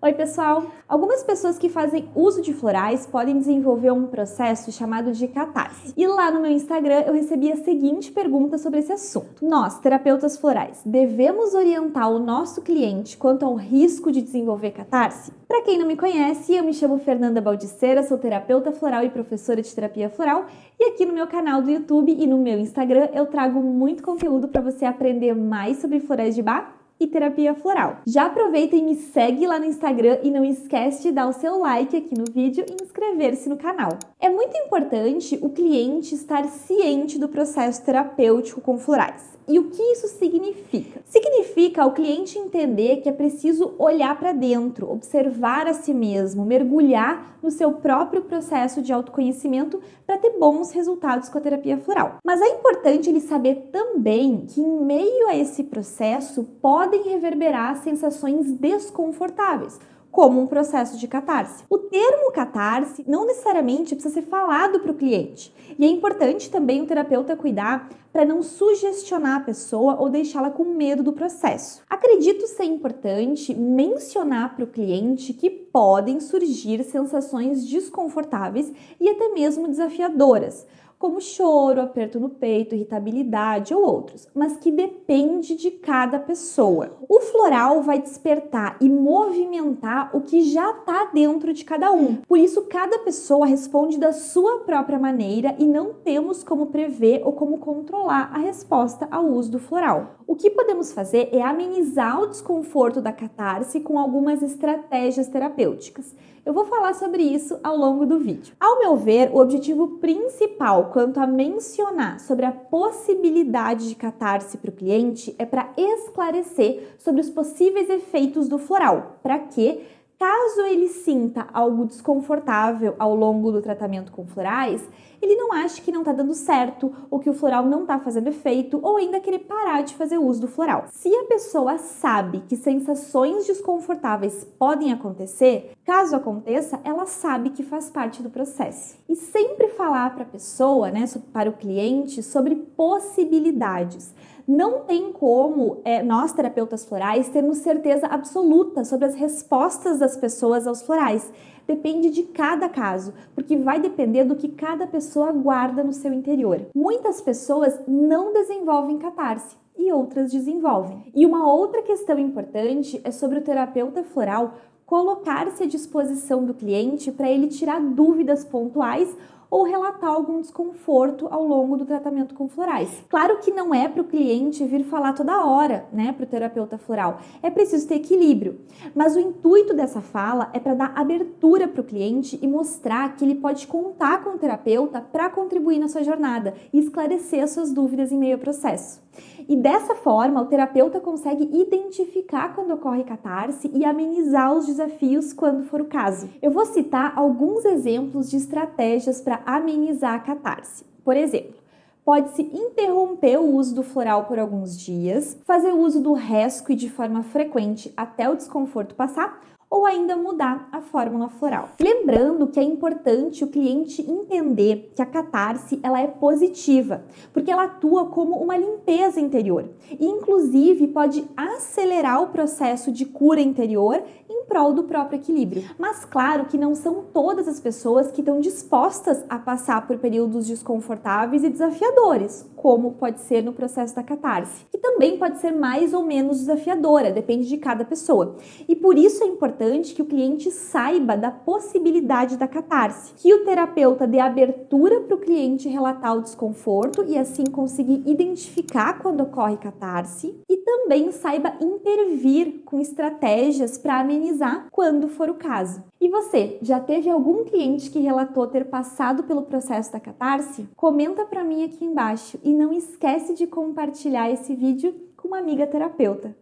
Oi pessoal! Algumas pessoas que fazem uso de florais podem desenvolver um processo chamado de catarse. E lá no meu Instagram eu recebi a seguinte pergunta sobre esse assunto. Nós, terapeutas florais, devemos orientar o nosso cliente quanto ao risco de desenvolver catarse? Para quem não me conhece, eu me chamo Fernanda Baldiceira, sou terapeuta floral e professora de terapia floral, e aqui no meu canal do YouTube e no meu Instagram eu trago muito conteúdo para você aprender mais sobre florais de bar e terapia floral. Já aproveita e me segue lá no Instagram e não esquece de dar o seu like aqui no vídeo e inscrever-se no canal. É muito importante o cliente estar ciente do processo terapêutico com florais. E o que isso significa? Significa o cliente entender que é preciso olhar para dentro, observar a si mesmo, mergulhar no seu próprio processo de autoconhecimento para ter bons resultados com a terapia floral. Mas é importante ele saber também que em meio a esse processo podem reverberar sensações desconfortáveis como um processo de catarse. O termo catarse não necessariamente precisa ser falado para o cliente. E é importante também o terapeuta cuidar para não sugestionar a pessoa ou deixá-la com medo do processo. Acredito ser importante mencionar para o cliente que podem surgir sensações desconfortáveis e até mesmo desafiadoras, como choro, aperto no peito, irritabilidade ou outros, mas que depende de cada pessoa. O floral vai despertar e movimentar o que já está dentro de cada um. Por isso, cada pessoa responde da sua própria maneira e não temos como prever ou como controlar a resposta ao uso do floral. O que podemos fazer é amenizar o desconforto da catarse com algumas estratégias terapêuticas. Eu vou falar sobre isso ao longo do vídeo. Ao meu ver, o objetivo principal quanto a mencionar sobre a possibilidade de catarse para o cliente é para esclarecer sobre os possíveis efeitos do floral, para que Caso ele sinta algo desconfortável ao longo do tratamento com florais, ele não ache que não está dando certo, ou que o floral não está fazendo efeito, ou ainda querer parar de fazer uso do floral. Se a pessoa sabe que sensações desconfortáveis podem acontecer, caso aconteça, ela sabe que faz parte do processo. E sempre falar para a pessoa, né, para o cliente, sobre possibilidades. Não tem como é, nós, terapeutas florais, termos certeza absoluta sobre as respostas das pessoas aos florais. Depende de cada caso, porque vai depender do que cada pessoa guarda no seu interior. Muitas pessoas não desenvolvem catarse e outras desenvolvem. E uma outra questão importante é sobre o terapeuta floral colocar-se à disposição do cliente para ele tirar dúvidas pontuais ou relatar algum desconforto ao longo do tratamento com florais. Claro que não é para o cliente vir falar toda hora, né, para o terapeuta floral. É preciso ter equilíbrio. Mas o intuito dessa fala é para dar abertura para o cliente e mostrar que ele pode contar com o terapeuta para contribuir na sua jornada e esclarecer as suas dúvidas em meio ao processo. E dessa forma, o terapeuta consegue identificar quando ocorre catarse e amenizar os desafios quando for o caso. Eu vou citar alguns exemplos de estratégias para amenizar a catarse. Por exemplo, pode-se interromper o uso do floral por alguns dias, fazer uso do rescue de forma frequente até o desconforto passar ou ainda mudar a fórmula floral. Lembrando que é importante o cliente entender que a catarse ela é positiva, porque ela atua como uma limpeza interior e inclusive pode acelerar o processo de cura interior prol do próprio equilíbrio. Mas claro que não são todas as pessoas que estão dispostas a passar por períodos desconfortáveis e desafiadores, como pode ser no processo da catarse, que também pode ser mais ou menos desafiadora, depende de cada pessoa. E por isso é importante que o cliente saiba da possibilidade da catarse, que o terapeuta dê abertura para o cliente relatar o desconforto e assim conseguir identificar quando ocorre catarse e também saiba intervir com estratégias para amenizar quando for o caso. E você, já teve algum cliente que relatou ter passado pelo processo da catarse? Comenta para mim aqui embaixo e não esquece de compartilhar esse vídeo com uma amiga terapeuta.